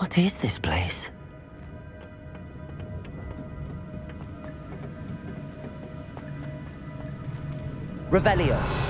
What is this place? Revelio.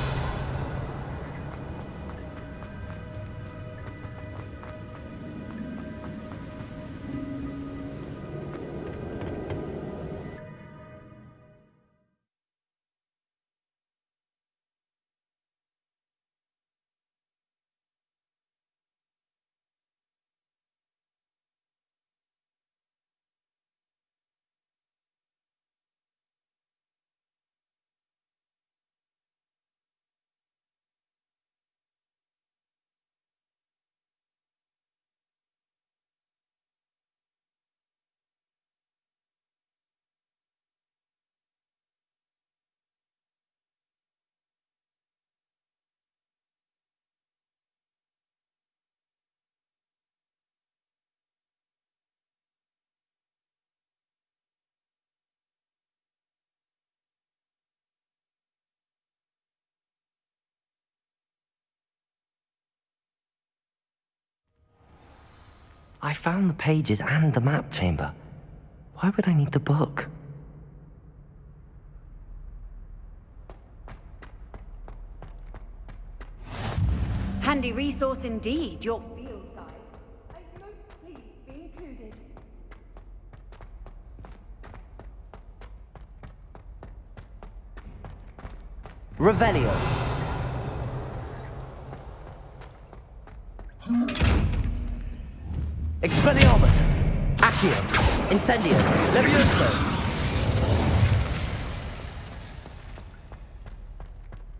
I found the pages and the map chamber. Why would I need the book? Handy resource indeed, your field guide. I'm most pleased to be included. Revelio. Expelliarmus! Accio! Incendio! Levioso!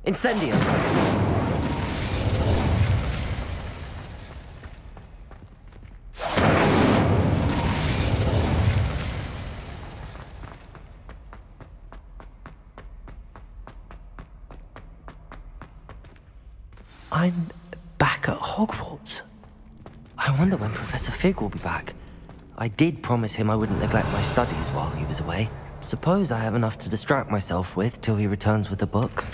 Incendio! I'm back at Hogwarts. I wonder when Professor Fig will be back. I did promise him I wouldn't neglect my studies while he was away. Suppose I have enough to distract myself with till he returns with the book.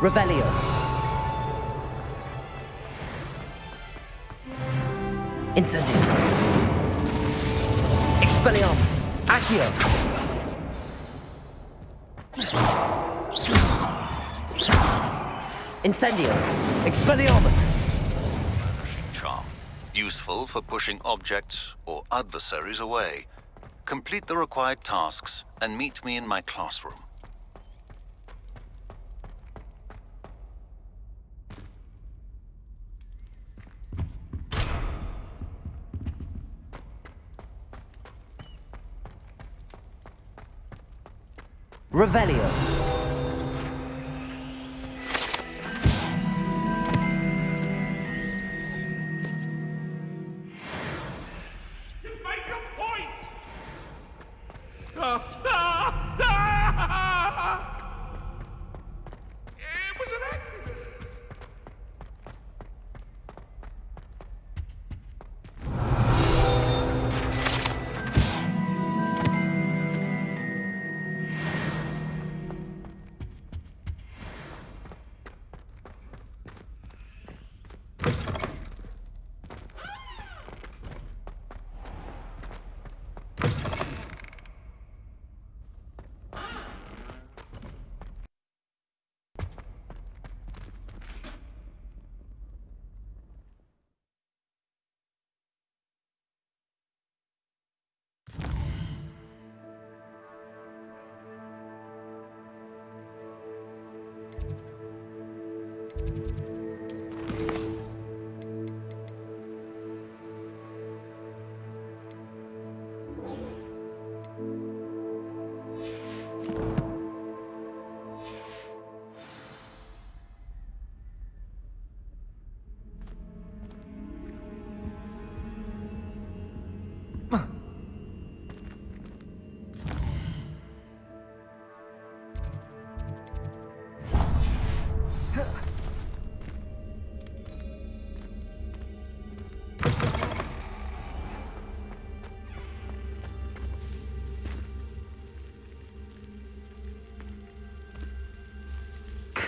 Revelio. Incendio. Expelliarmus. Accio. Incendio! Expelliarmus! Vanishing charm. Useful for pushing objects or adversaries away. Complete the required tasks and meet me in my classroom. Revelio.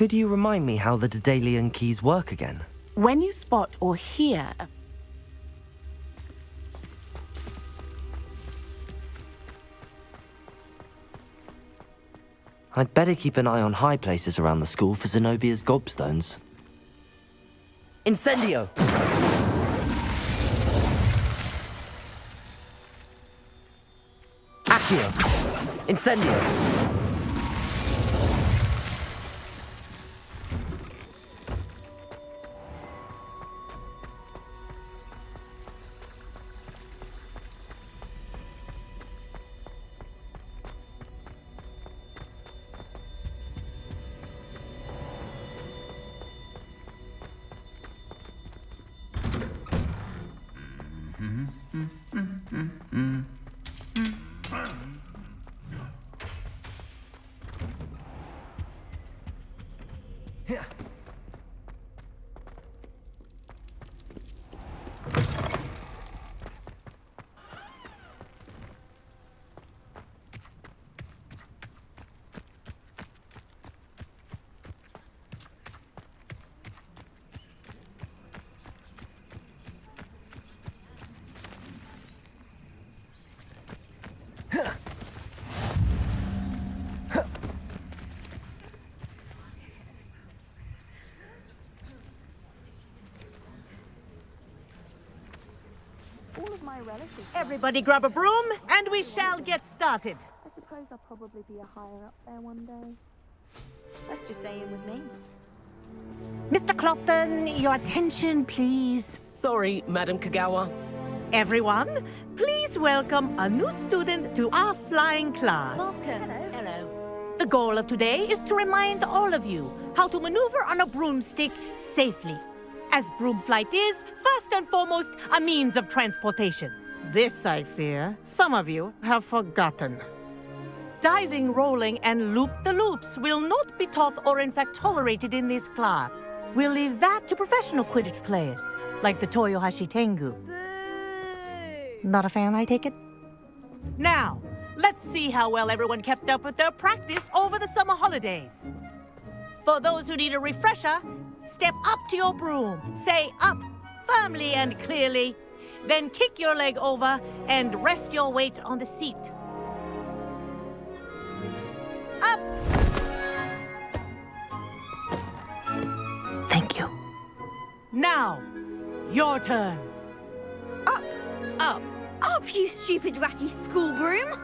Could you remind me how the Daedalian keys work again? When you spot or hear a I'd better keep an eye on high places around the school for Zenobia's gobstones. Incendio! Accio! Incendio! Everybody grab a broom, and we shall get started. I suppose I'll probably be a higher up there one day. Let's just stay in with me. Mr. Clopton, your attention, please. Sorry, Madam Kogawa. Everyone, please welcome a new student to our flying class. Welcome. Hello. Hello. The goal of today is to remind all of you how to maneuver on a broomstick safely. As broom flight is, first and foremost, a means of transportation. This, I fear, some of you have forgotten. Diving, rolling, and loop-the-loops will not be taught or in fact tolerated in this class. We'll leave that to professional Quidditch players, like the Toyohashi Tengu. Not a fan, I take it? Now, let's see how well everyone kept up with their practice over the summer holidays. For those who need a refresher, step up to your broom, say up, firmly and clearly, then kick your leg over and rest your weight on the seat. Up! Thank you. Now, your turn. Up! Up! Up, you stupid ratty school broom!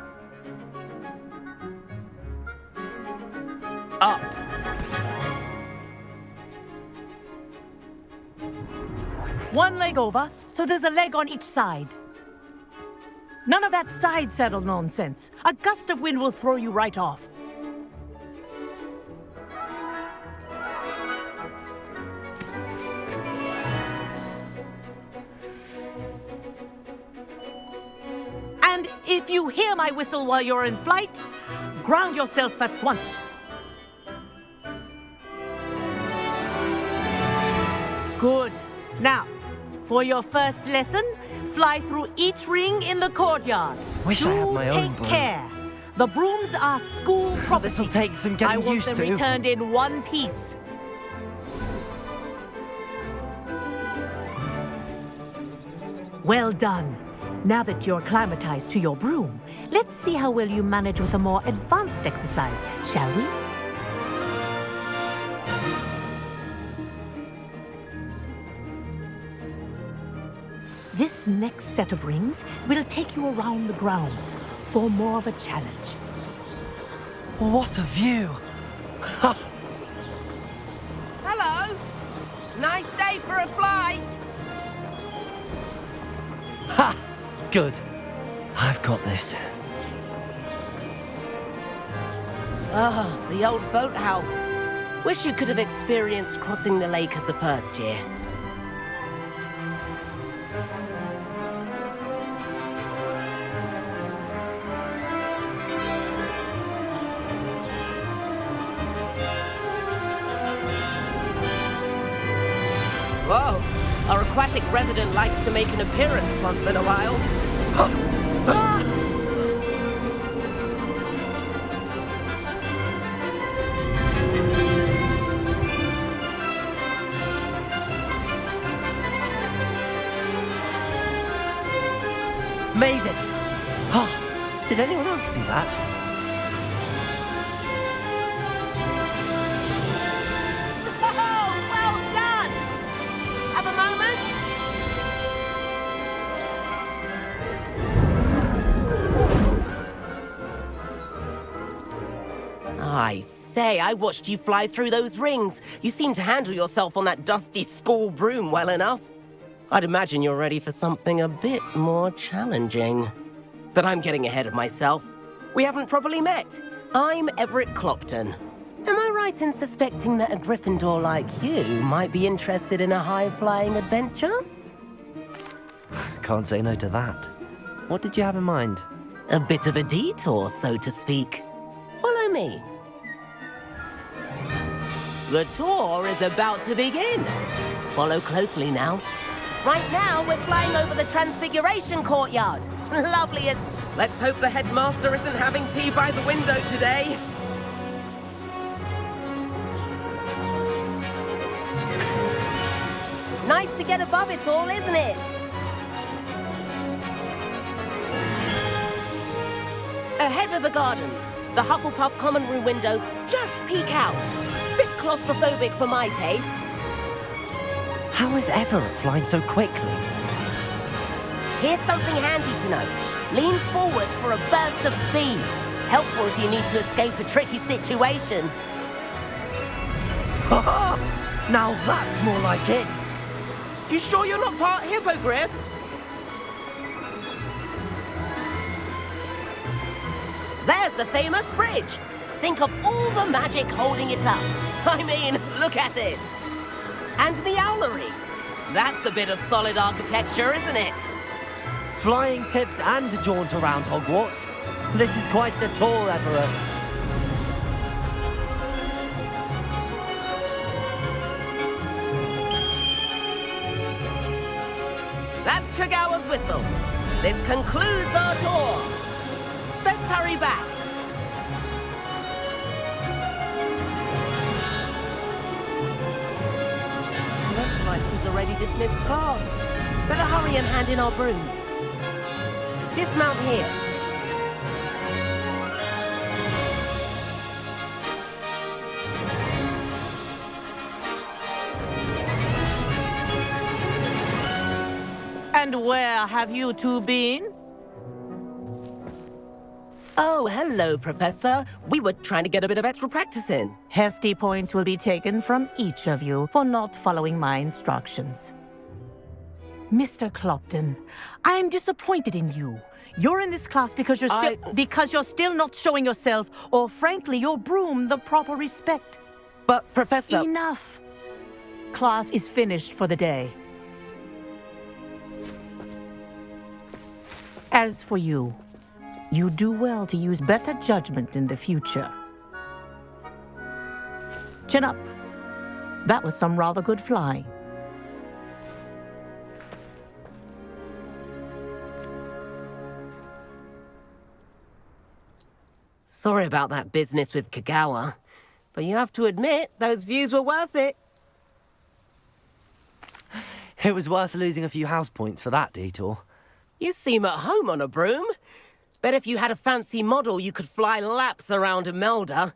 Up! One leg over, so there's a leg on each side. None of that side saddle nonsense. A gust of wind will throw you right off. And if you hear my whistle while you're in flight, ground yourself at once. Good. Now, for your first lesson, fly through each ring in the courtyard. Wish Do I had my own take broom. care. The brooms are school property. This'll take some getting used to. I want them to. returned in one piece. Well done. Now that you're acclimatized to your broom, let's see how well you manage with a more advanced exercise, shall we? This next set of rings will take you around the grounds for more of a challenge. What a view! Hello. Nice day for a flight. Ha! Good. I've got this. Ah, the old boathouse. Wish you could have experienced crossing the lake as a first year. Whoa! Our aquatic resident likes to make an appearance once in a while. Made it! Oh, did anyone else see that? I watched you fly through those rings. You seem to handle yourself on that dusty school broom well enough. I'd imagine you're ready for something a bit more challenging. But I'm getting ahead of myself. We haven't properly met. I'm Everett Clopton. Am I right in suspecting that a Gryffindor like you might be interested in a high-flying adventure? Can't say no to that. What did you have in mind? A bit of a detour, so to speak. Follow me. The tour is about to begin. Follow closely now. Right now, we're flying over the Transfiguration Courtyard. Lovely as... Let's hope the headmaster isn't having tea by the window today. Nice to get above it all, isn't it? Ahead of the gardens, the Hufflepuff common room windows just peek out. Bit claustrophobic for my taste. How is Everett flying so quickly? Here's something handy to know. Lean forward for a burst of speed. Helpful if you need to escape a tricky situation. now that's more like it! You sure you're not part hippogriff? There's the famous bridge. Think of all the magic holding it up. I mean, look at it. And the owlery. That's a bit of solid architecture, isn't it? Flying tips and a jaunt around Hogwarts. This is quite the tour, Everett. That's Kogawa's whistle. This concludes our tour. Best hurry back. Already dismissed class. Better hurry and hand in our brooms. Dismount here. And where have you two been? Oh, hello, Professor. We were trying to get a bit of extra practice in. Hefty points will be taken from each of you for not following my instructions. Mr. Clopton, I am disappointed in you. You're in this class because you're still I- because you're still not showing yourself, or frankly, your broom the proper respect. But, Professor... Enough. Class is finished for the day. As for you, you do well to use better judgment in the future. Chin up. That was some rather good flying. Sorry about that business with Kogawa. But you have to admit, those views were worth it. It was worth losing a few house points for that detour. You seem at home on a broom. Bet if you had a fancy model, you could fly laps around Imelda.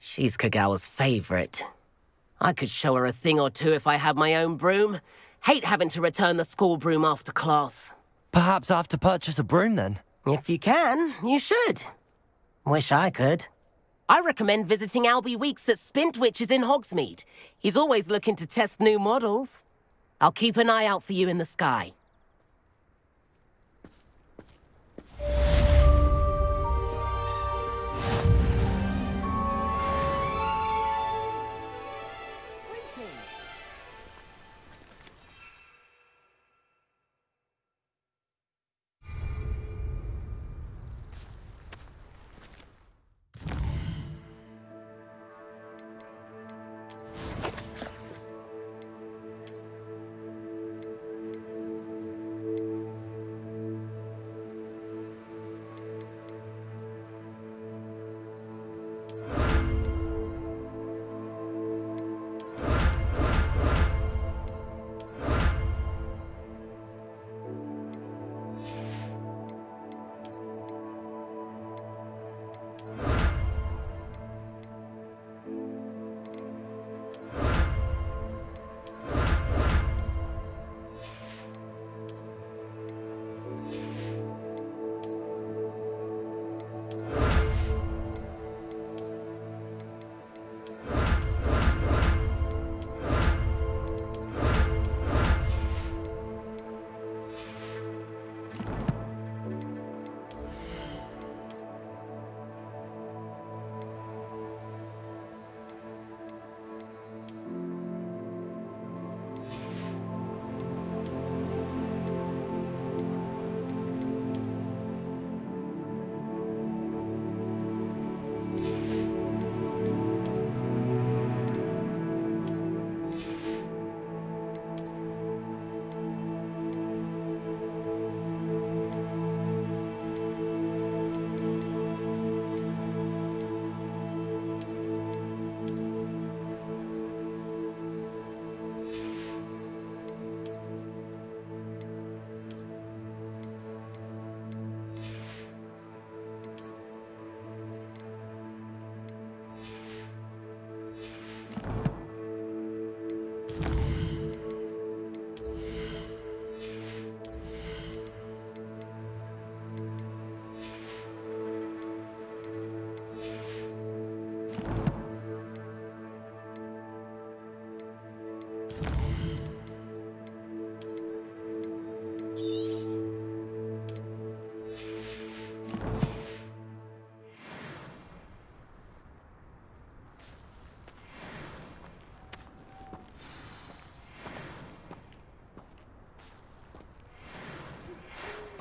She's Kogawa's favorite. I could show her a thing or two if I had my own broom. Hate having to return the school broom after class. Perhaps I have to purchase a broom then. If you can, you should. Wish I could. I recommend visiting Albie Weeks at Spintwitches in Hogsmeade. He's always looking to test new models. I'll keep an eye out for you in the sky.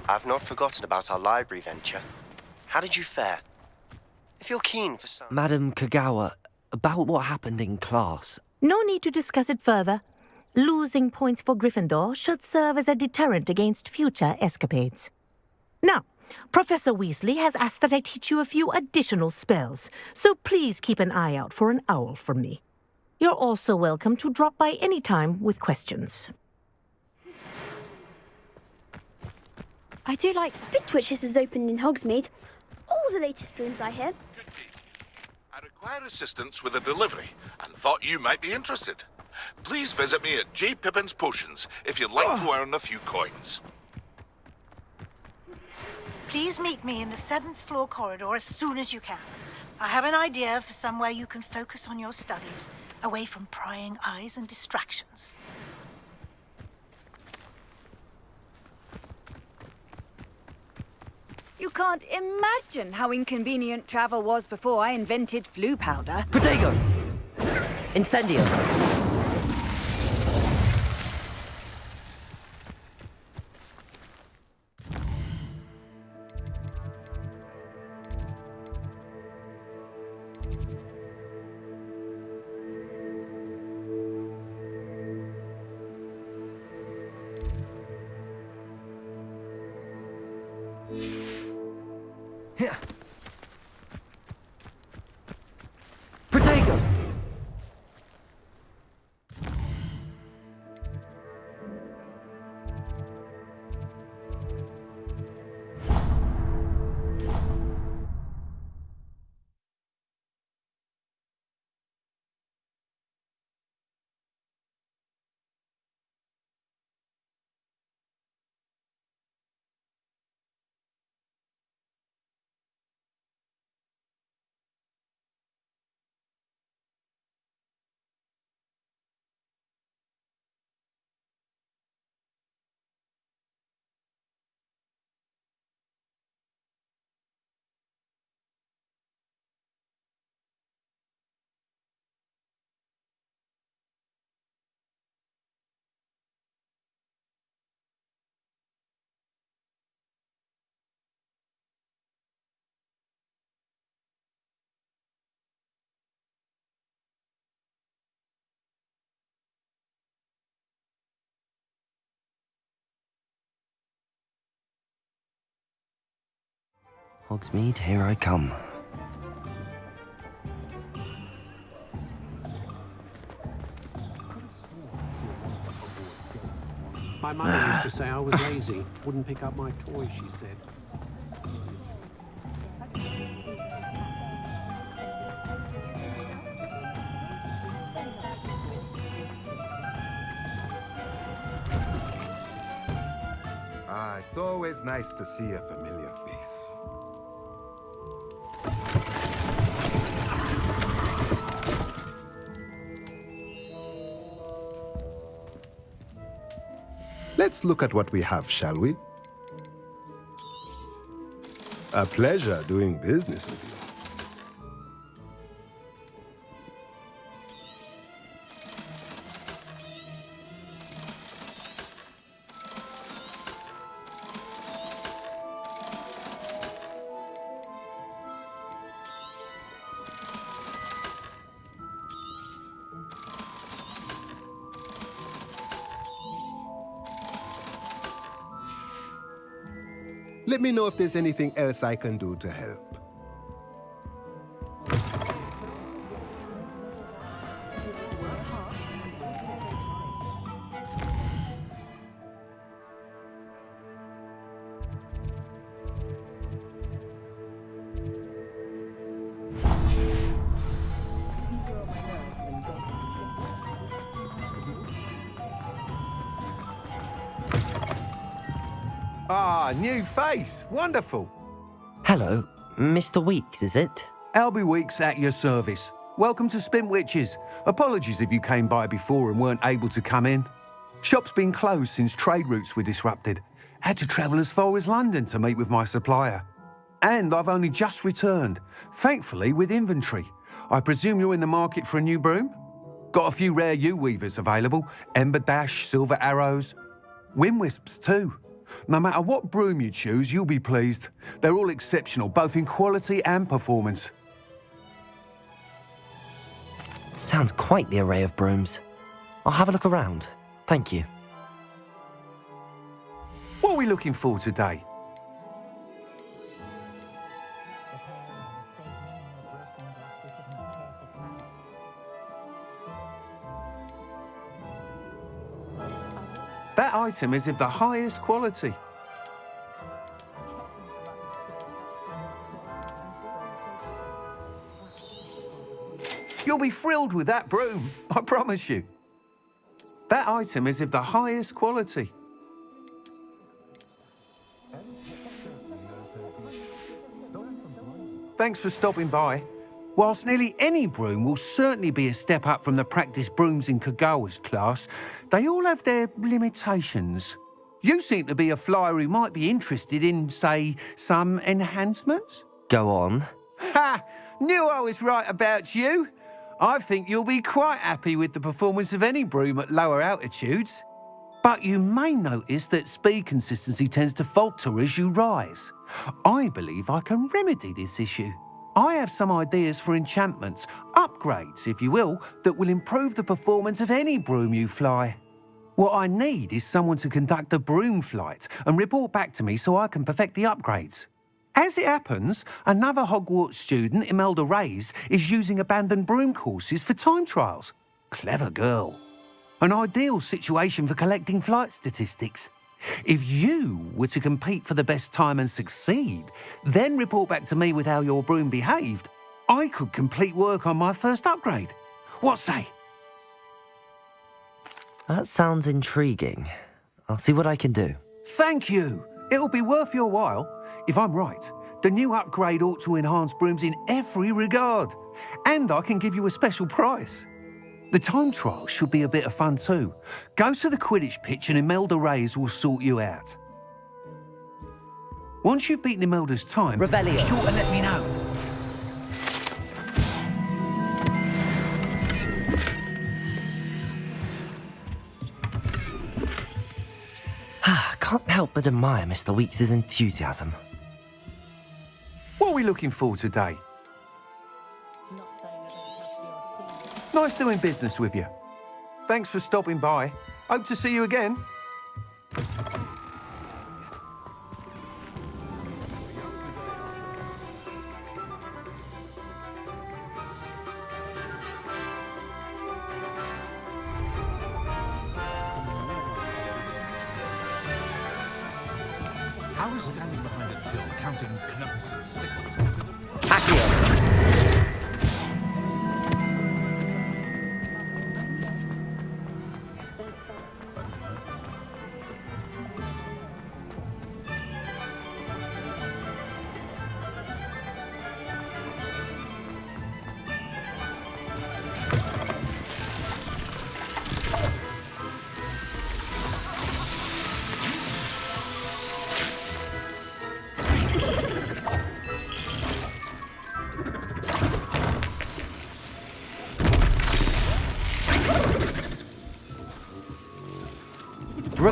I've not forgotten about our library venture. How did you fare? If you're keen for some... Madam Kogawa, about what happened in class. No need to discuss it further. Losing points for Gryffindor should serve as a deterrent against future escapades. Now, Professor Weasley has asked that I teach you a few additional spells, so please keep an eye out for an owl from me. You're also welcome to drop by any time with questions. I do like Spintwitches has opened in Hogsmeade. All the latest rooms I hear. I require assistance with a delivery and thought you might be interested. Please visit me at J. Pippin's Potions if you'd like to oh. earn a few coins. Please meet me in the seventh floor corridor as soon as you can. I have an idea for somewhere you can focus on your studies, away from prying eyes and distractions. You can't imagine how inconvenient travel was before I invented Floo powder. Protego! Incendio! Hogsmeade, here I come. My mother used to say I was lazy, wouldn't pick up my toys, she said. Ah, it's always nice to see a familiar face. Let's look at what we have, shall we? A pleasure doing business with you. If there's anything else I can do to help. Face. Wonderful. Hello, Mr. Weeks, is it? Albie Weeks at your service. Welcome to Spintwitches. Apologies if you came by before and weren't able to come in. Shop's been closed since trade routes were disrupted. Had to travel as far as London to meet with my supplier. And I've only just returned, thankfully with inventory. I presume you're in the market for a new broom? Got a few rare yew weavers available, Ember Dash, Silver Arrows, Wind Wisps too. No matter what broom you choose, you'll be pleased. They're all exceptional, both in quality and performance. Sounds quite the array of brooms. I'll have a look around. Thank you. What are we looking for today? Item is of the highest quality. You'll be thrilled with that broom, I promise you. That item is of the highest quality. Thanks for stopping by. Whilst nearly any broom will certainly be a step up from the practice brooms in Kogawa's class, they all have their limitations. You seem to be a flyer who might be interested in, say, some enhancements? Go on. Ha! Knew I was right about you. I think you'll be quite happy with the performance of any broom at lower altitudes. But you may notice that speed consistency tends to falter as you rise. I believe I can remedy this issue. I have some ideas for enchantments, upgrades, if you will, that will improve the performance of any broom you fly. What I need is someone to conduct a broom flight and report back to me so I can perfect the upgrades. As it happens, another Hogwarts student, Imelda Reyes, is using abandoned broom courses for time trials. Clever girl. An ideal situation for collecting flight statistics. If you were to compete for the best time and succeed, then report back to me with how your broom behaved, I could complete work on my first upgrade. What say? That sounds intriguing. I'll see what I can do. Thank you. It'll be worth your while. If I'm right, the new upgrade ought to enhance brooms in every regard. And I can give you a special price. The time trial should be a bit of fun too. Go to the Quidditch pitch and Imelda Reyes will sort you out. Once you've beaten Imelda's time, Revelio. be sure to let me know. Ah, can't help but admire Mr. Weeks' enthusiasm. What are we looking for today? Nice doing business with you. Thanks for stopping by. Hope to see you again.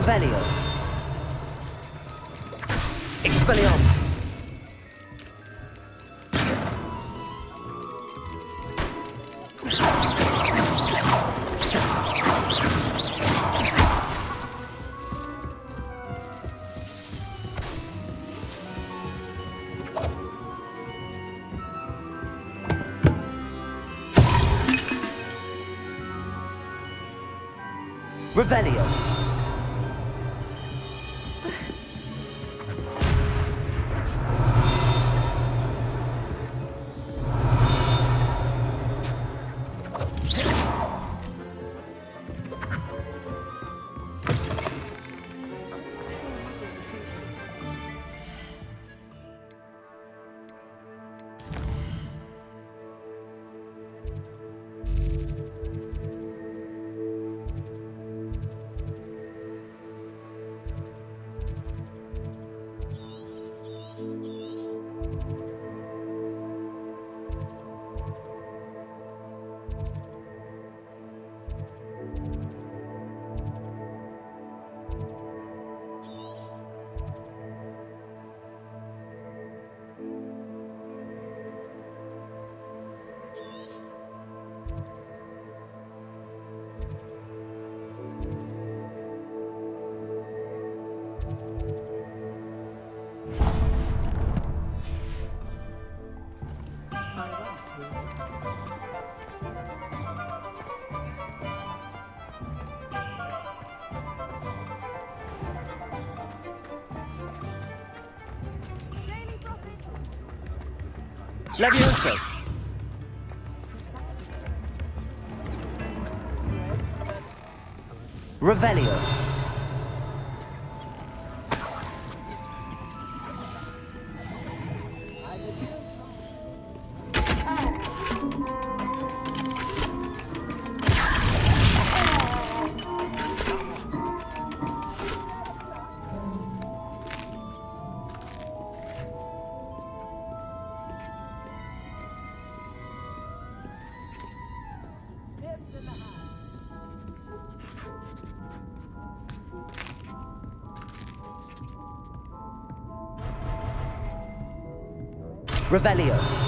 Revelio. Levioso. Revelio. Revelio.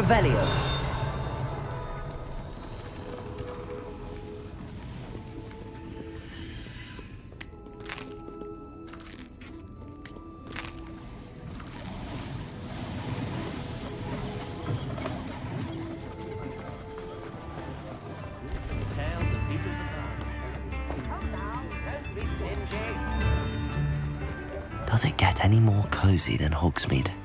Revelio. Does it get any more cozy than Hogsmeade?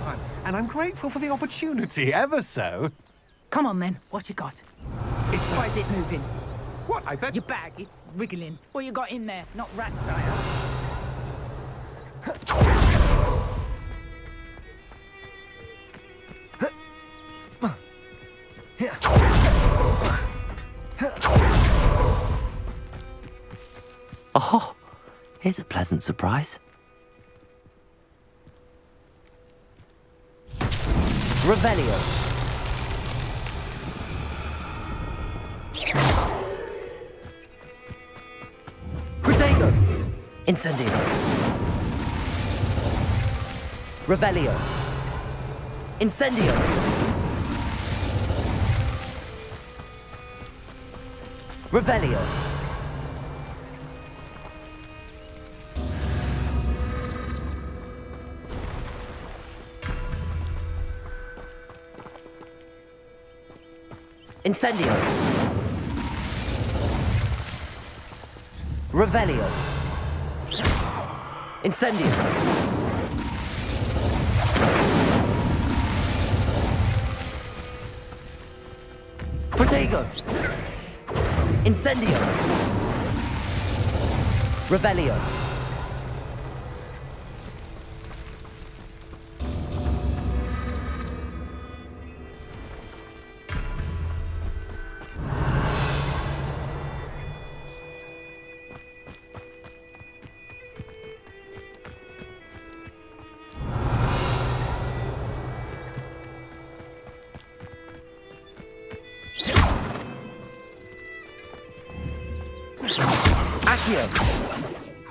Time. And I'm grateful for the opportunity, ever so. Come on then, what you got? It's Why is it moving? What, I bet... Your bag, it's wriggling. What you got in there? Not rat sire. Here's a pleasant surprise. Revelio. Protego. Incendio. Revelio. Incendio. Revelio. Incendio. Revelio. Incendio. Protego. Incendio. Revelio.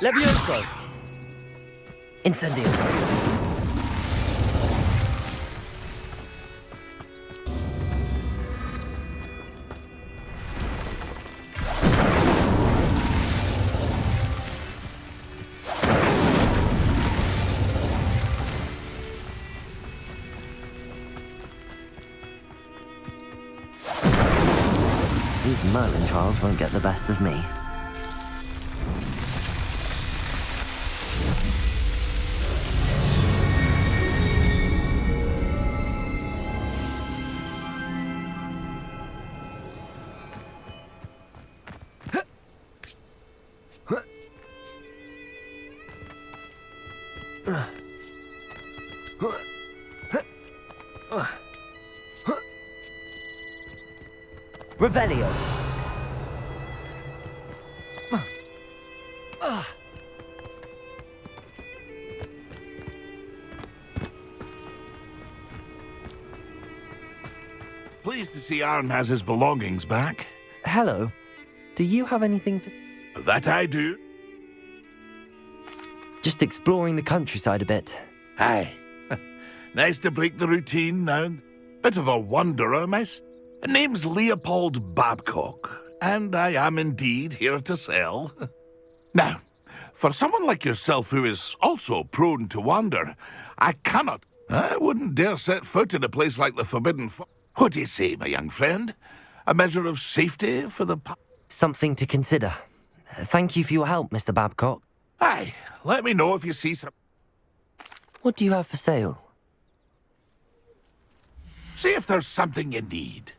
Levioso! Incendio! These Merlin trials won't get the best of me. Revelio. Pleased to see Aaron has his belongings back. Hello. Do you have anything for... That I do. Just exploring the countryside a bit. Aye. nice to break the routine now. Bit of a wanderer, miss. Name's Leopold Babcock, and I am indeed here to sell. now, for someone like yourself who is also prone to wander, I cannot, I wouldn't dare set foot in a place like the Forbidden Fo What do you say, my young friend? A measure of safety for the... Something to consider. Thank you for your help, Mr. Babcock. Aye, let me know if you see some... What do you have for sale? See if there's something you need.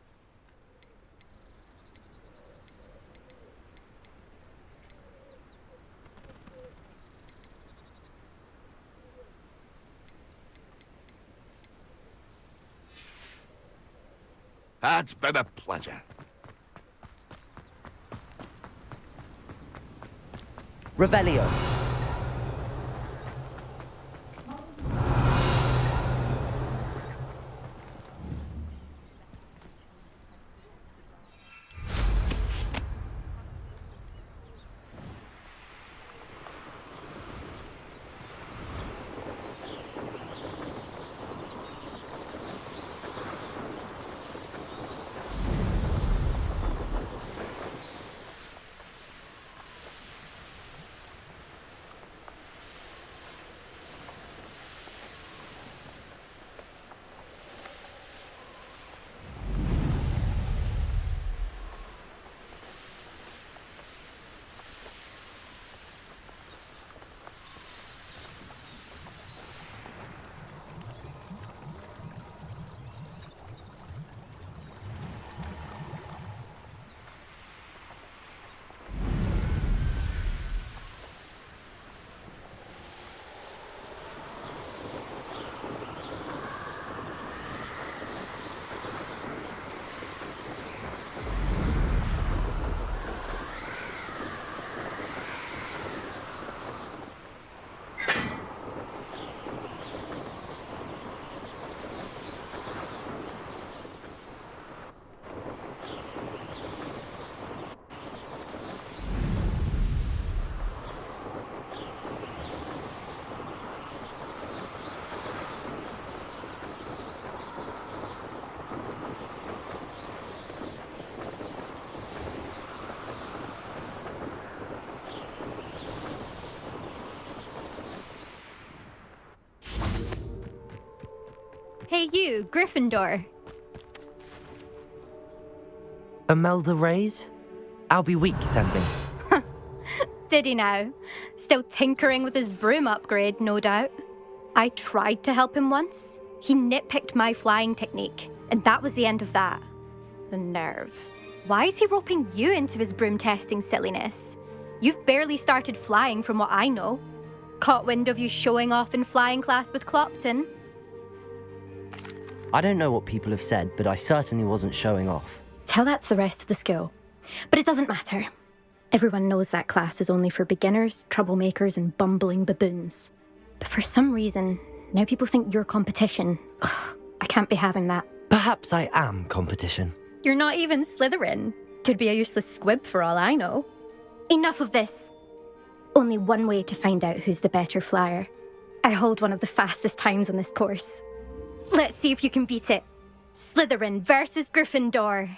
It's been a pleasure. Revelio. Hey you, Gryffindor. Imelda Reyes? Albie Weeks sent me. Did he now? Still tinkering with his broom upgrade, no doubt. I tried to help him once. He nitpicked my flying technique, and that was the end of that. The nerve. Why is he roping you into his broom testing silliness? You've barely started flying from what I know. Caught wind of you showing off in flying class with Clopton. I don't know what people have said, but I certainly wasn't showing off. Tell that to the rest of the school. But it doesn't matter. Everyone knows that class is only for beginners, troublemakers, and bumbling baboons. But for some reason, now people think you're competition. Ugh, I can't be having that. Perhaps I am competition. You're not even Slytherin. Could be a useless squib for all I know. enough of this. Only one way to find out who's the better flyer. I hold one of the fastest times on this course. Let's see if you can beat it. Slytherin versus Gryffindor.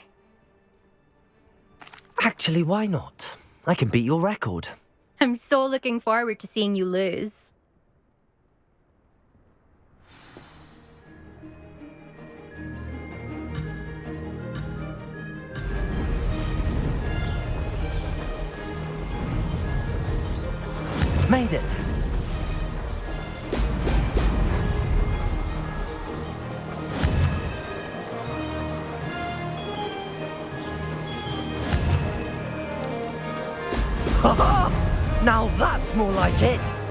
Actually, why not? I can beat your record. I'm so looking forward to seeing you lose. Made it! now that's more like it!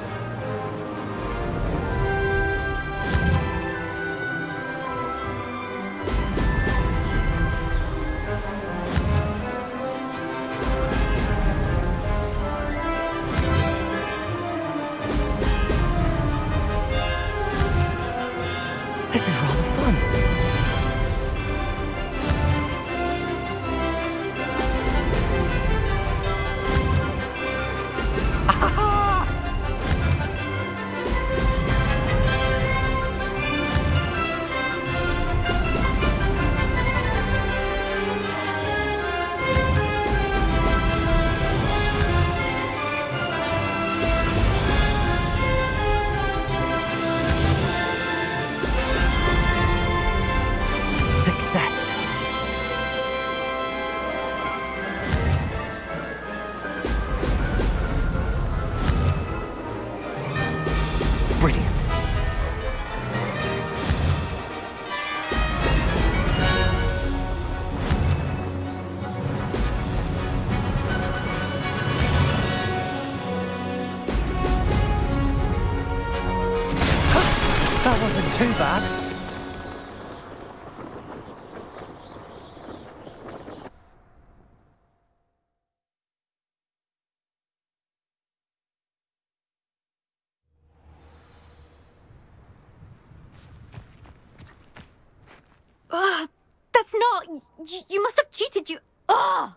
You, must have cheated. You. Ugh.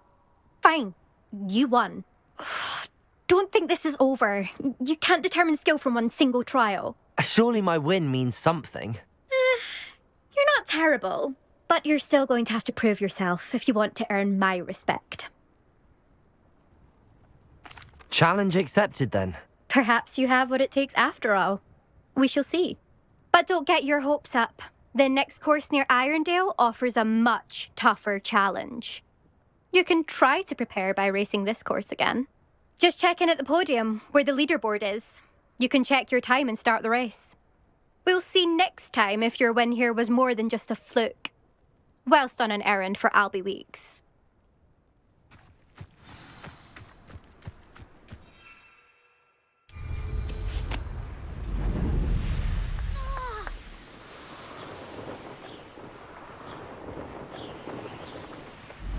Fine. You won. Don't think this is over. You can't determine skill from one single trial. Surely my win means something. Eh, you're not terrible, but you're still going to have to prove yourself if you want to earn my respect. Challenge accepted then. Perhaps you have what it takes after all. We shall see. But don't get your hopes up. The next course near Irondale offers a much tougher challenge. You can try to prepare by racing this course again. Just check in at the podium, where the leaderboard is. You can check your time and start the race. We'll see next time if your win here was more than just a fluke. Whilst on an errand for Albie Weeks.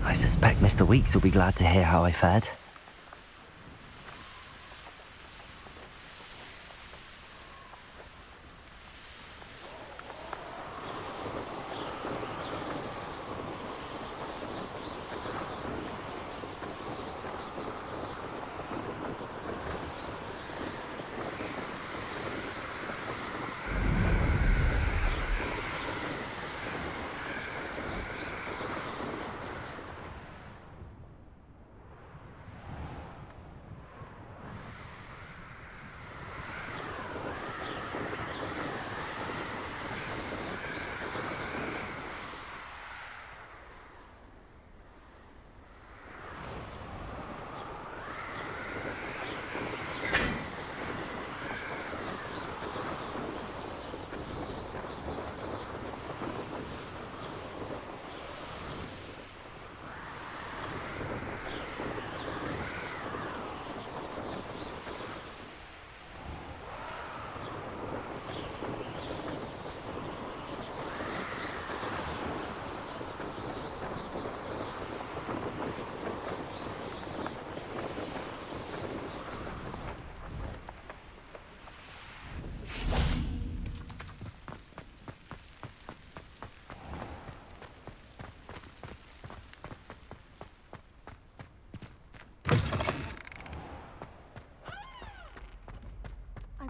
I suspect Mr. Weeks will be glad to hear how I fared.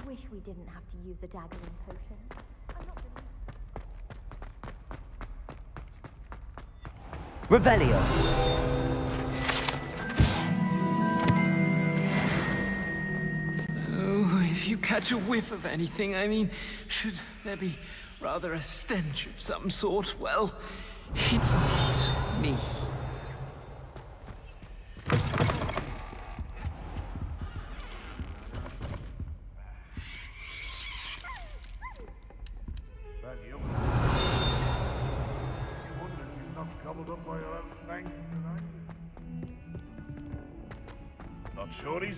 We didn't have to use a daggering potion. I'm not Revelio. Oh, if you catch a whiff of anything, I mean, should there be rather a stench of some sort, well, it's not me.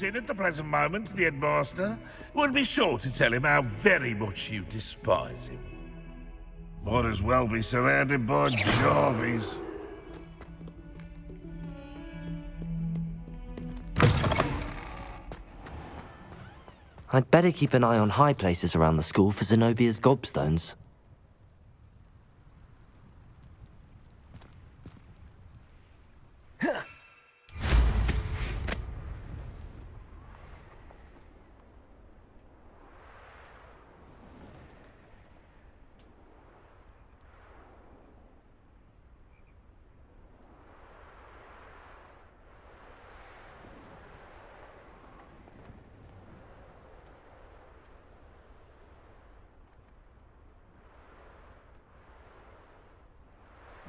In at the present moment, the headmaster. Would be sure to tell him how very much you despise him. Might as well be surrounded by Jarveys. I'd better keep an eye on high places around the school for Zenobia's gobstones.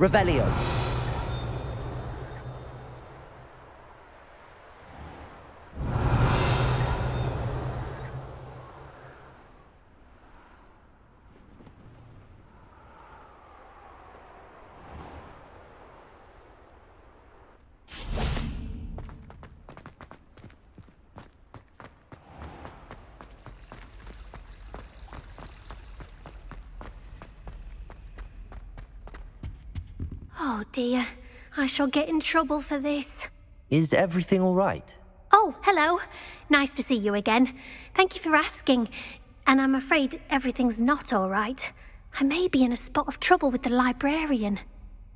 Revelio. Oh dear, I shall get in trouble for this. Is everything all right? Oh, hello. Nice to see you again. Thank you for asking. And I'm afraid everything's not all right. I may be in a spot of trouble with the librarian.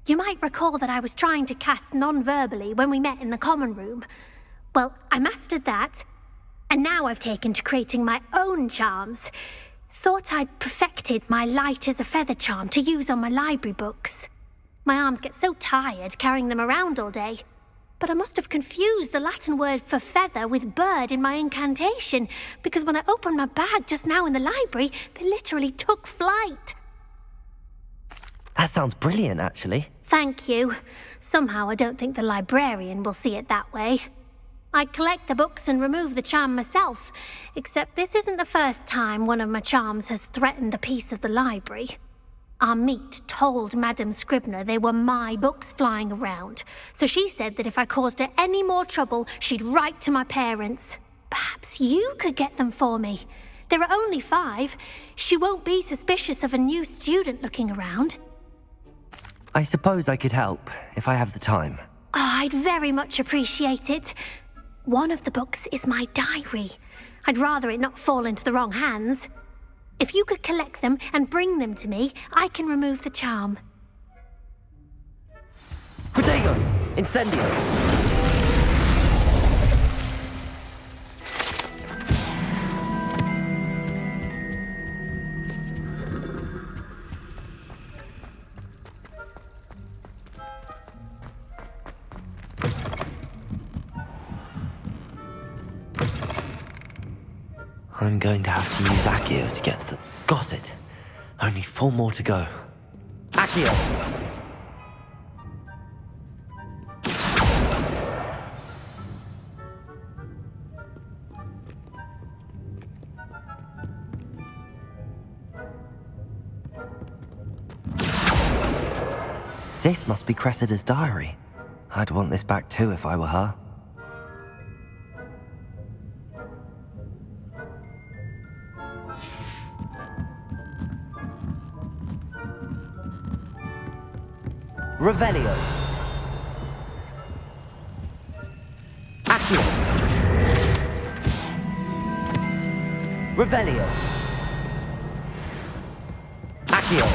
You might recall that I was trying to cast non-verbally when we met in the common room. Well, I mastered that, and now I've taken to creating my own charms. Thought I'd perfected my light as a feather charm to use on my library books. My arms get so tired carrying them around all day. But I must have confused the Latin word for feather with bird in my incantation, because when I opened my bag just now in the library, they literally took flight. That sounds brilliant, actually. Thank you. Somehow I don't think the librarian will see it that way. I collect the books and remove the charm myself, except this isn't the first time one of my charms has threatened the peace of the library. Amit told Madame Scribner they were my books flying around, so she said that if I caused her any more trouble, she'd write to my parents. Perhaps you could get them for me. There are only five. She won't be suspicious of a new student looking around. I suppose I could help, if I have the time. Oh, I'd very much appreciate it. One of the books is my diary. I'd rather it not fall into the wrong hands. If you could collect them and bring them to me, I can remove the charm. Protego! Incendio! I'm going to have to use Accio to get to the... Got it! Only four more to go. Accio! This must be Cressida's diary. I'd want this back too if I were her. Revelio. Accio. Revelio. Accio.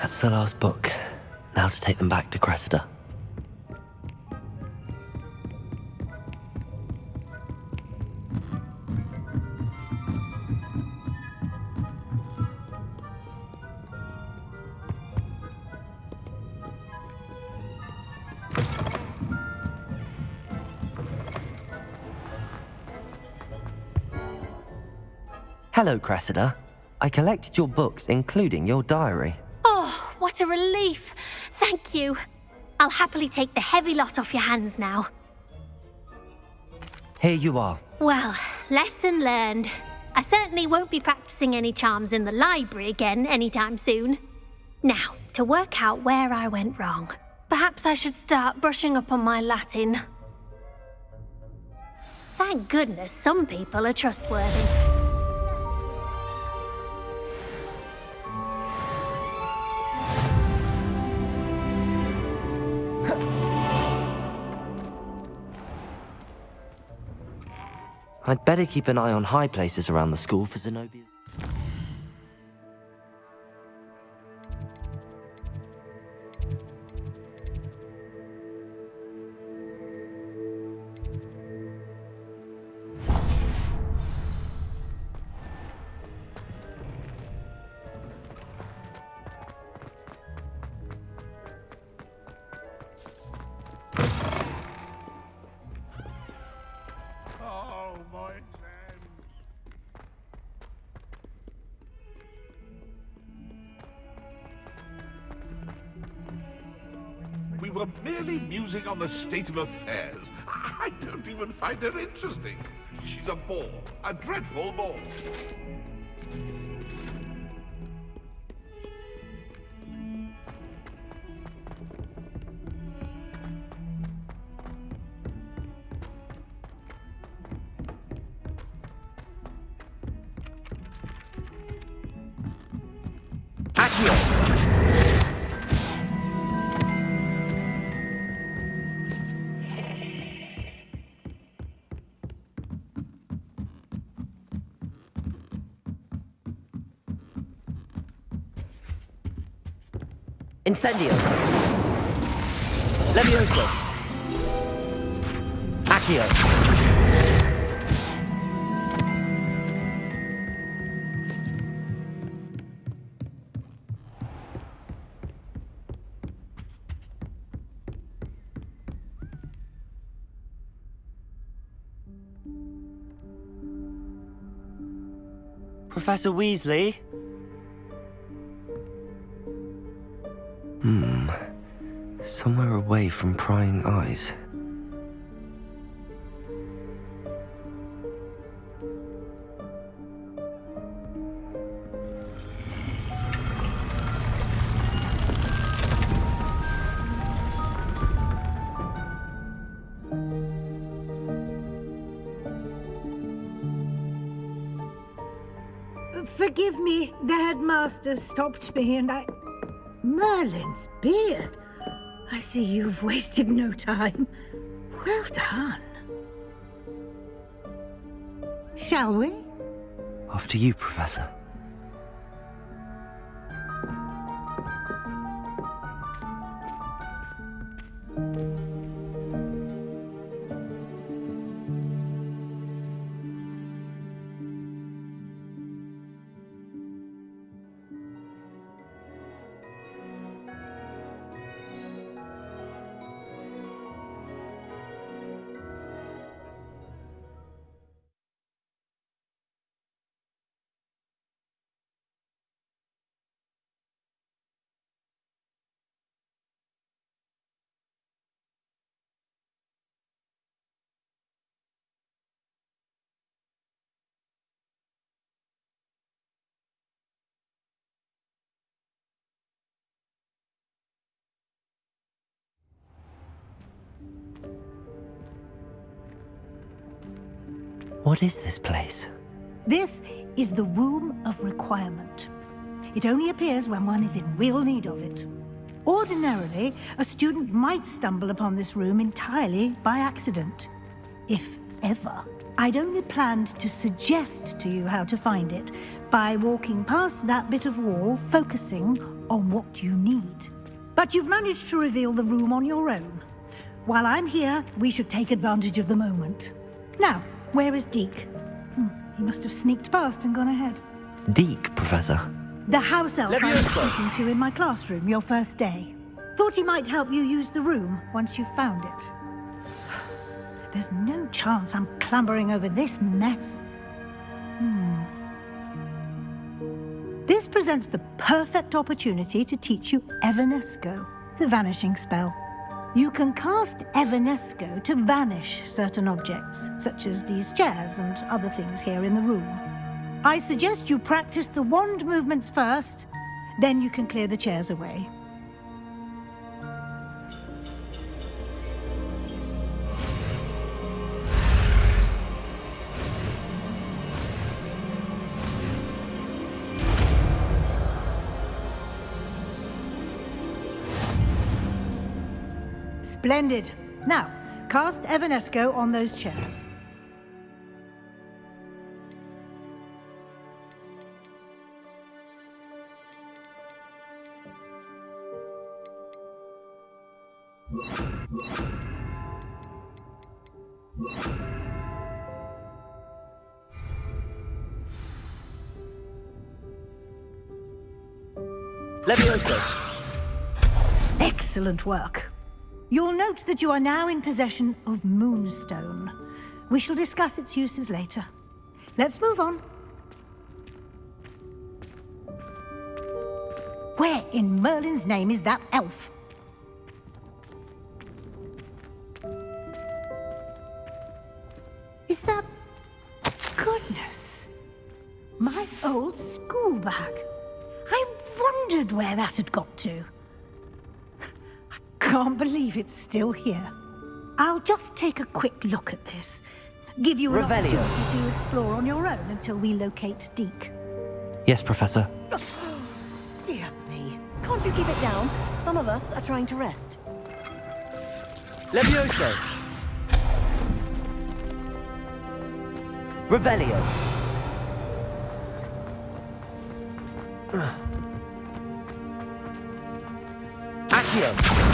That's the last book. Now to take them back to Cressida. Hello, Cressida. I collected your books, including your diary. Oh, what a relief. Thank you. I'll happily take the heavy lot off your hands now. Here you are. Well, lesson learned. I certainly won't be practicing any charms in the library again anytime soon. Now, to work out where I went wrong. Perhaps I should start brushing up on my Latin. Thank goodness some people are trustworthy. I'd better keep an eye on high places around the school for Zenobia. Musing on the state of affairs. I don't even find her interesting. She's a bore, a dreadful bore. Incendio. Levioso. Accio. Professor Weasley? Away from prying eyes. Forgive me, the headmaster stopped me and I... Merlin's beard. I see you've wasted no time. Well done. Shall we? After you, Professor. What is this place? This is the Room of Requirement. It only appears when one is in real need of it. Ordinarily, a student might stumble upon this room entirely by accident. If ever. I'd only planned to suggest to you how to find it by walking past that bit of wall, focusing on what you need. But you've managed to reveal the room on your own. While I'm here, we should take advantage of the moment. Now, where is Deek? Hmm, he must have sneaked past and gone ahead. Deek, Professor. The house elf I was speaking to in my classroom your first day. Thought he might help you use the room once you found it. There's no chance I'm clambering over this mess. Hmm. This presents the perfect opportunity to teach you Evanesco, the vanishing spell. You can cast Evanesco to vanish certain objects, such as these chairs and other things here in the room. I suggest you practice the wand movements first, then you can clear the chairs away. Splendid. Now, cast Evanesco on those chairs. Levioso. Excellent work. You'll note that you are now in possession of Moonstone. We shall discuss its uses later. Let's move on. Where in Merlin's name is that elf? Is that... Goodness! My old school bag. I wondered where that had got to. Can't believe it's still here. I'll just take a quick look at this. Give you an Revelio. opportunity to explore on your own until we locate Deek. Yes, Professor. Dear me. Can't you keep it down? Some of us are trying to rest. Levioso. Revelio. Accio.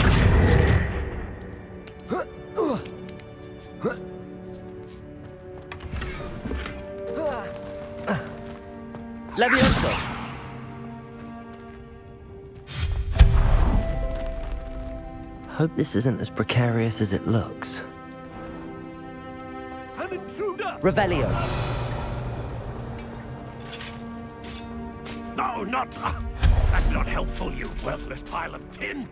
Hope this isn't as precarious as it looks. An intruder! Revelio. No, not... ah, that's not helpful, you worthless pile of tin.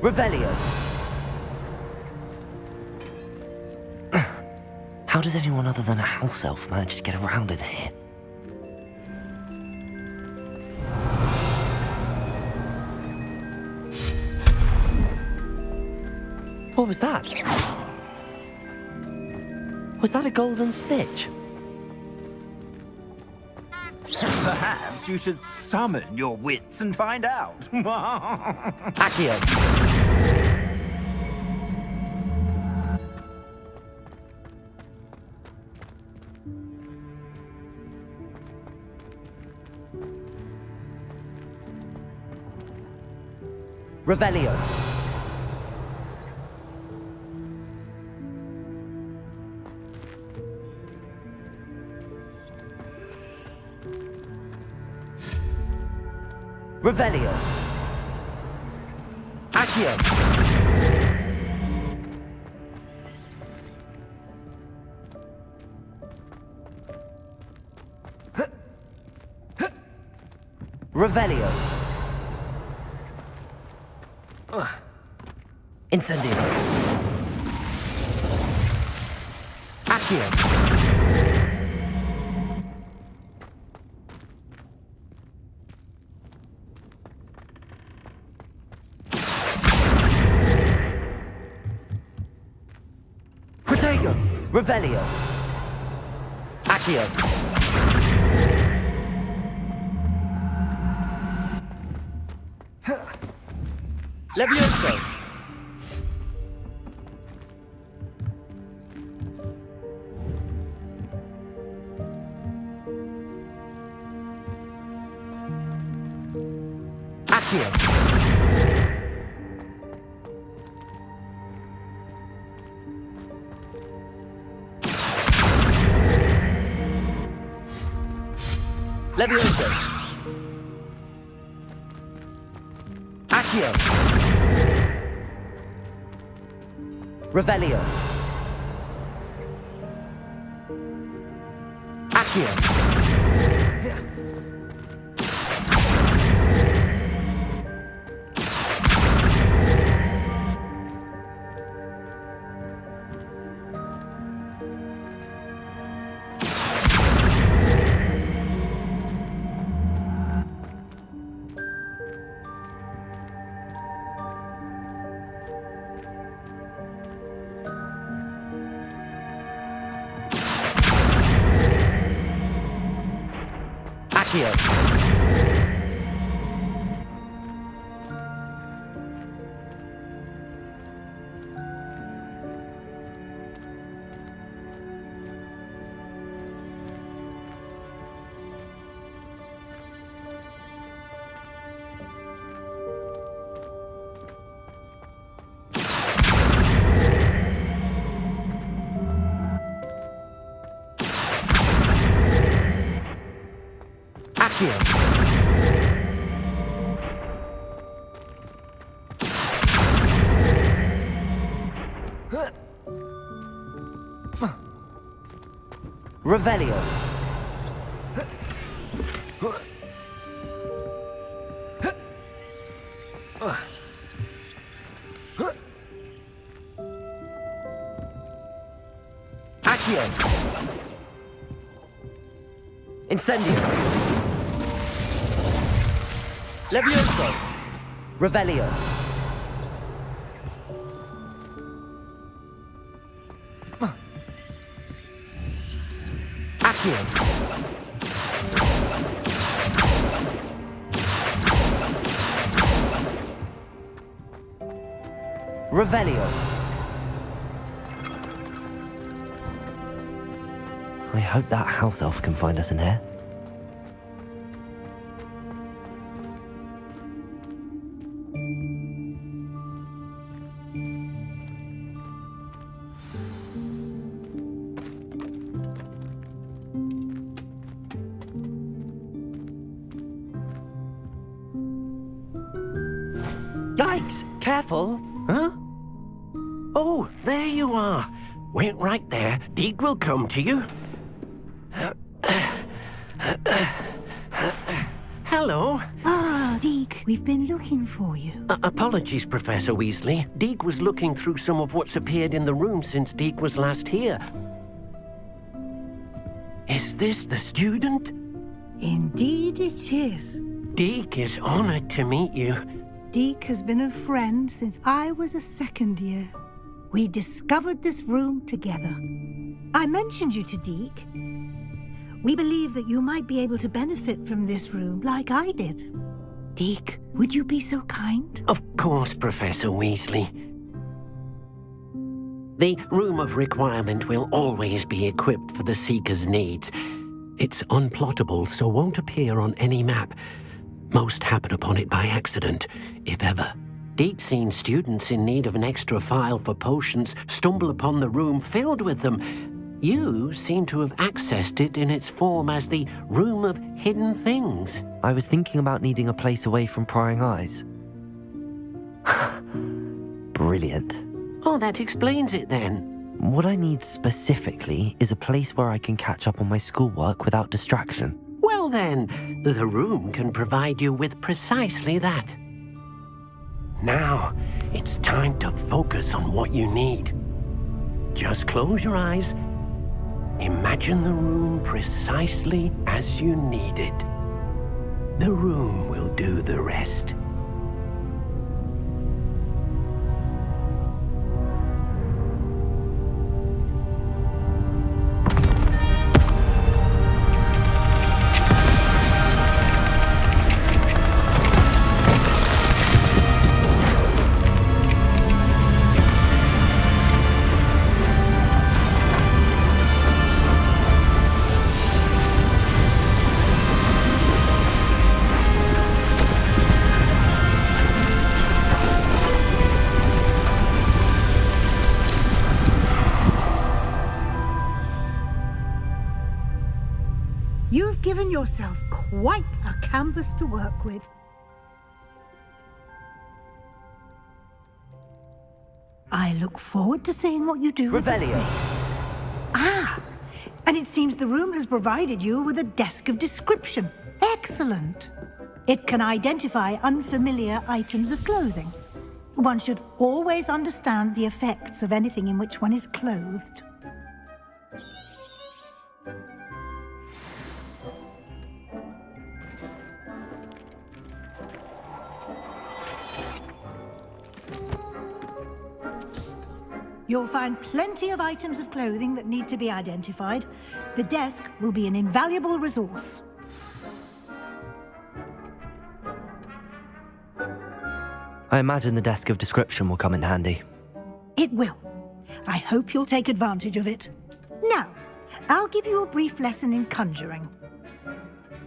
Revelio. Does anyone other than a house elf manage to get around in here? What was that? Was that a golden snitch? Perhaps you should summon your wits and find out. Accio. Revelio. Revelio. Accio. Revelio. Incendio. Accio. Protego. Revelio. Accio. Levioso! Revelio! Accio! Incendio! Levioso! Revelio! Revelio! I hope that house elf can find us in here. Come to you. Hello. Ah, Deek, we've been looking for you. Uh, apologies, Professor Weasley. Deek was looking through some of what's appeared in the room since Deek was last here. Is this the student? Indeed it is. Deek is honored to meet you. Deek has been a friend since I was a second year. We discovered this room together. I mentioned you to Deek. We believe that you might be able to benefit from this room like I did. Deek, would you be so kind? Of course, Professor Weasley. The Room of Requirement will always be equipped for the Seeker's needs. It's unplottable, so won't appear on any map. Most happen upon it by accident, if ever. Deep seen students in need of an extra file for potions stumble upon the room filled with them. You seem to have accessed it in its form as the Room of Hidden Things. I was thinking about needing a place away from prying eyes. Brilliant. Oh, that explains it then. What I need specifically is a place where I can catch up on my schoolwork without distraction. Well then, the room can provide you with precisely that. Now, it's time to focus on what you need. Just close your eyes. Imagine the room precisely as you need it. The room will do the rest. Canvas to work with. I look forward to seeing what you do with this Revelio. Ah, and it seems the room has provided you with a desk of description. Excellent. It can identify unfamiliar items of clothing. One should always understand the effects of anything in which one is clothed. You'll find plenty of items of clothing that need to be identified. The desk will be an invaluable resource. I imagine the desk of description will come in handy. It will. I hope you'll take advantage of it. Now, I'll give you a brief lesson in conjuring.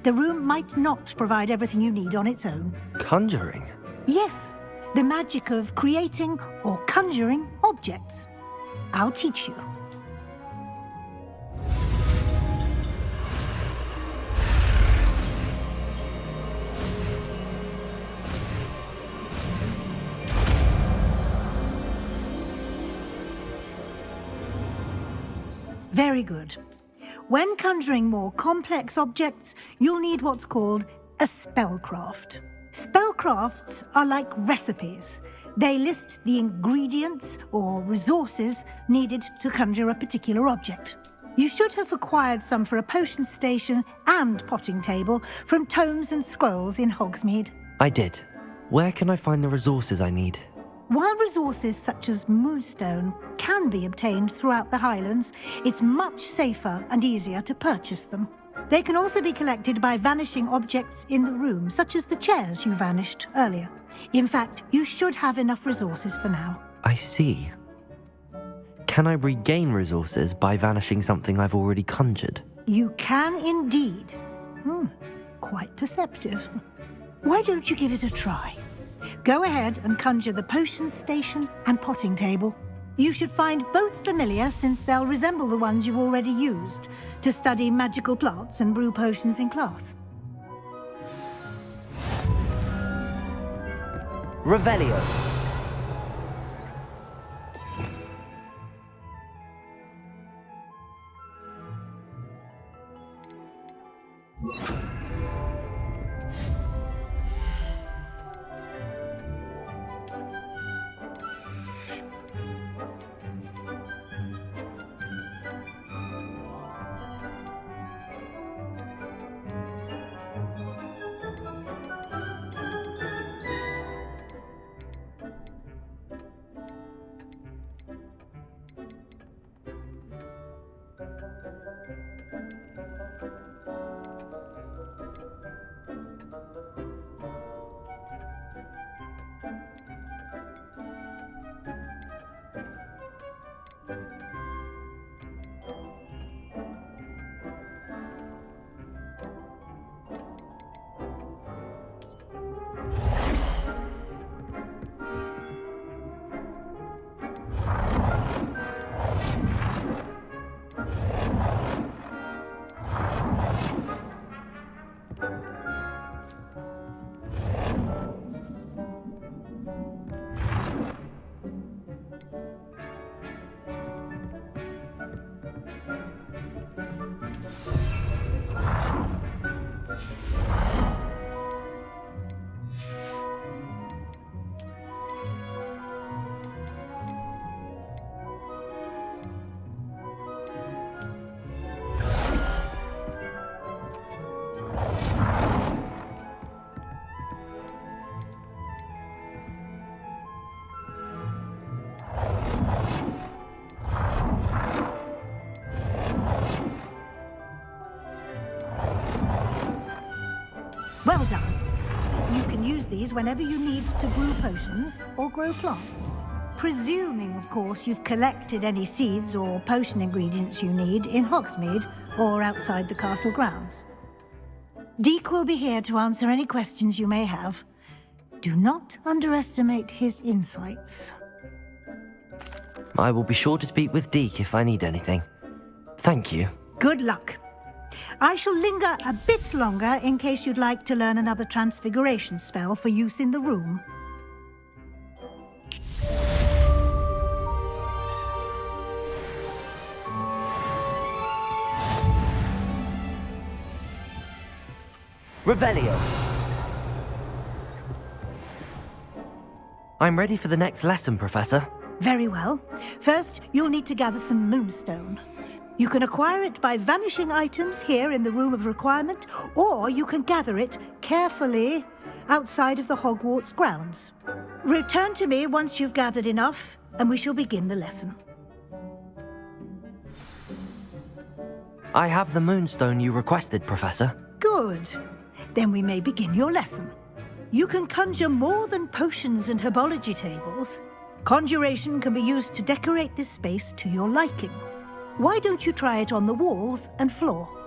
The room might not provide everything you need on its own. Conjuring? Yes, the magic of creating or conjuring objects. I'll teach you. Very good. When conjuring more complex objects, you'll need what's called a spellcraft. Spellcrafts are like recipes. They list the ingredients or resources needed to conjure a particular object. You should have acquired some for a potion station and potting table from tomes and scrolls in Hogsmeade. I did. Where can I find the resources I need? While resources such as moonstone can be obtained throughout the Highlands, it's much safer and easier to purchase them. They can also be collected by vanishing objects in the room, such as the chairs you vanished earlier. In fact, you should have enough resources for now. I see. Can I regain resources by vanishing something I've already conjured? You can indeed. Hmm, quite perceptive. Why don't you give it a try? Go ahead and conjure the potion station and potting table. You should find both familiar since they'll resemble the ones you've already used to study magical plants and brew potions in class. Revelio. Whenever you need to brew potions or grow plants. Presuming, of course, you've collected any seeds or potion ingredients you need in Hogsmeade or outside the castle grounds. Deek will be here to answer any questions you may have. Do not underestimate his insights. I will be sure to speak with Deek if I need anything. Thank you. Good luck. I shall linger a bit longer in case you'd like to learn another transfiguration spell for use in the room. Revelio. I'm ready for the next lesson, Professor. Very well. First, you'll need to gather some moonstone. You can acquire it by vanishing items here in the Room of Requirement, or you can gather it carefully outside of the Hogwarts grounds. Return to me once you've gathered enough, and we shall begin the lesson. I have the moonstone you requested, Professor. Good. Then we may begin your lesson. You can conjure more than potions and herbology tables. Conjuration can be used to decorate this space to your liking. Why don't you try it on the walls and floor?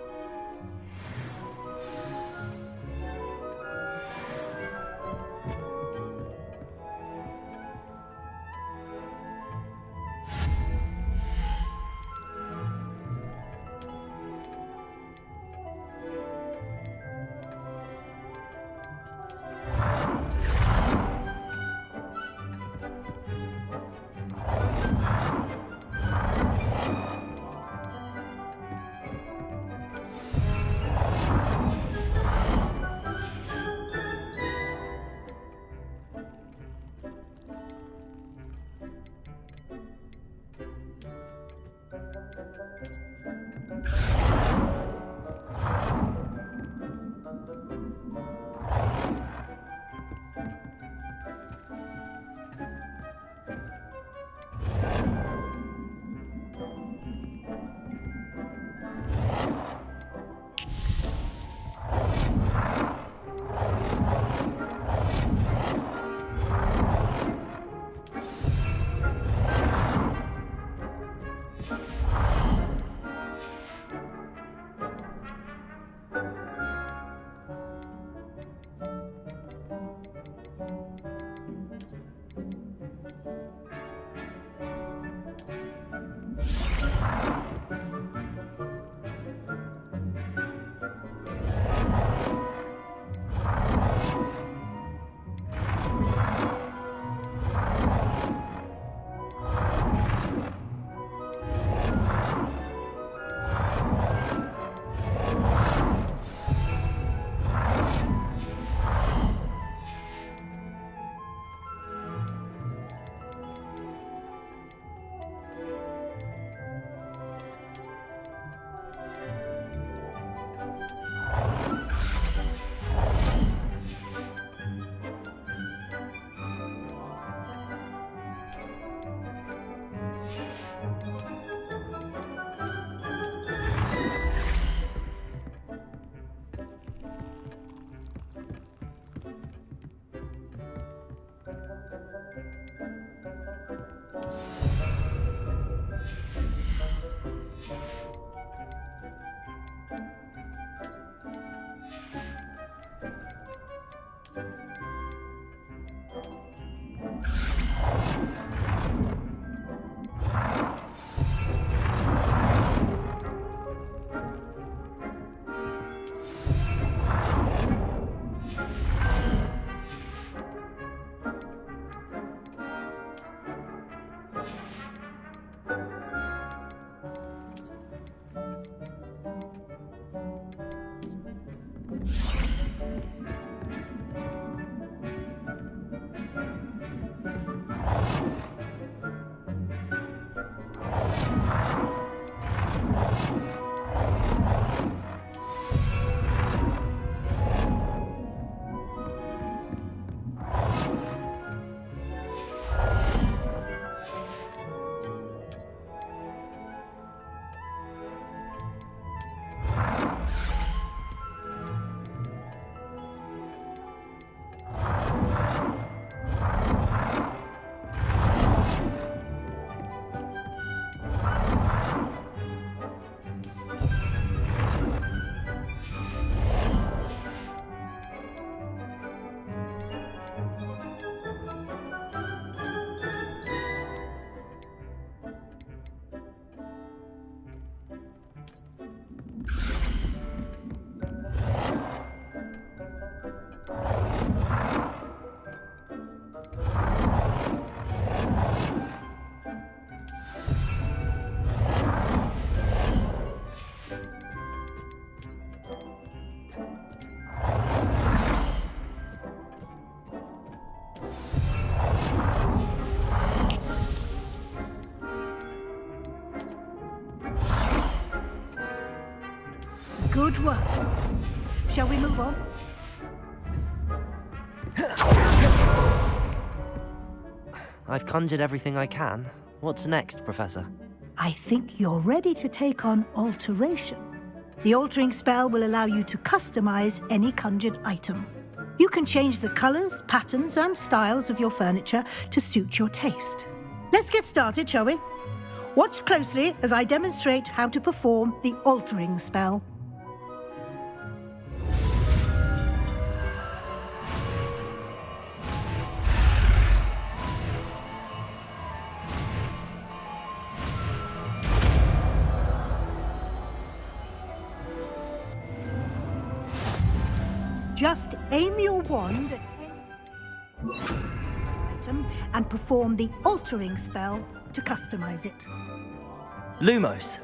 Conjured everything I can. What's next, Professor? I think you're ready to take on alteration. The altering spell will allow you to customize any conjured item. You can change the colors, patterns, and styles of your furniture to suit your taste. Let's get started, shall we? Watch closely as I demonstrate how to perform the altering spell. Just aim your wand item and perform the altering spell to customize it. Lumos.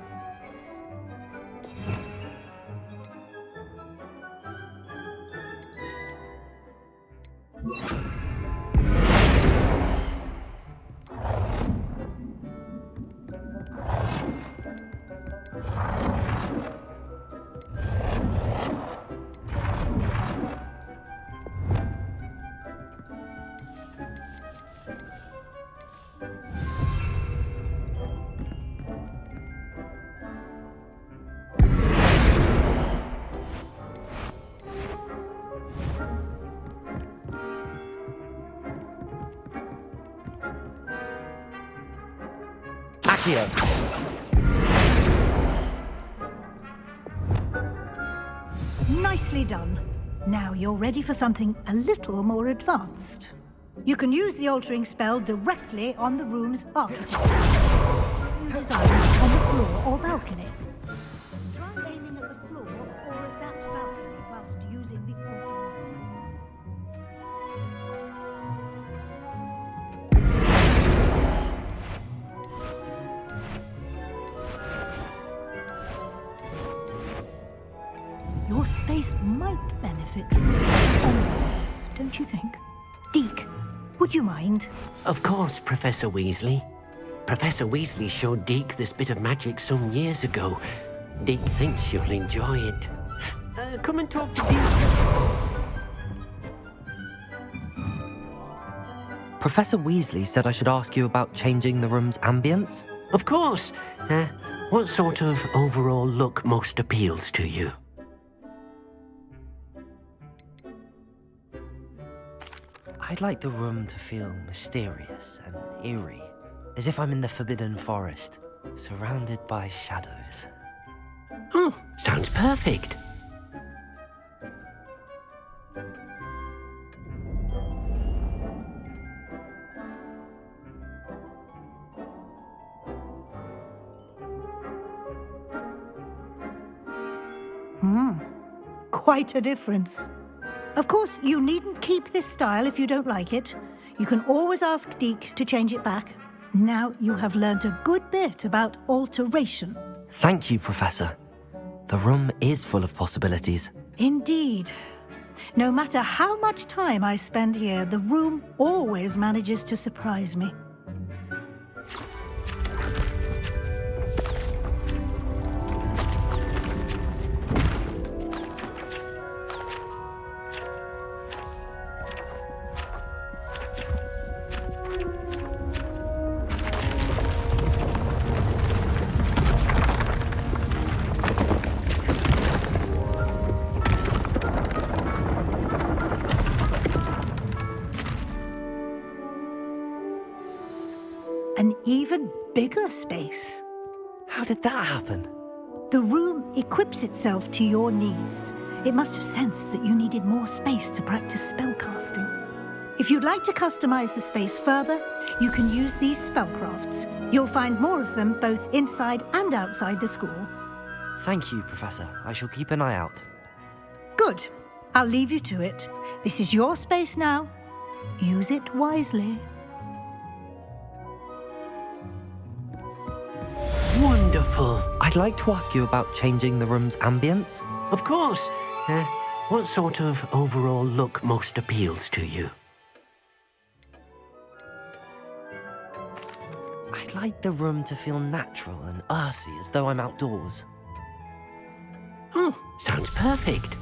Accio. Nicely done. Now you're ready for something a little more advanced. You can use the altering spell directly on the room's architecture. Designs on the floor or balcony. Course, Professor Weasley. Professor Weasley showed Deek this bit of magic some years ago. Deek thinks you'll enjoy it. Uh, come and talk to Deek. Professor Weasley said I should ask you about changing the room's ambience. Of course. Uh, what sort of overall look most appeals to you? I'd like the room to feel mysterious and eerie, as if I'm in the Forbidden Forest, surrounded by shadows. Oh, sounds perfect. Hmm, quite a difference. Of course, you needn't keep this style if you don't like it. You can always ask Deek to change it back. Now you have learnt a good bit about alteration. Thank you, Professor. The room is full of possibilities. Indeed. No matter how much time I spend here, the room always manages to surprise me. That happen? The room equips itself to your needs. It must have sensed that you needed more space to practice spellcasting. If you'd like to customize the space further, you can use these spellcrafts. You'll find more of them both inside and outside the school. Thank you, Professor. I shall keep an eye out. Good. I'll leave you to it. This is your space now. Use it wisely. Wonderful. I'd like to ask you about changing the room's ambience. Of course. Uh, what sort of overall look most appeals to you? I'd like the room to feel natural and earthy, as though I'm outdoors. Hmm, sounds perfect.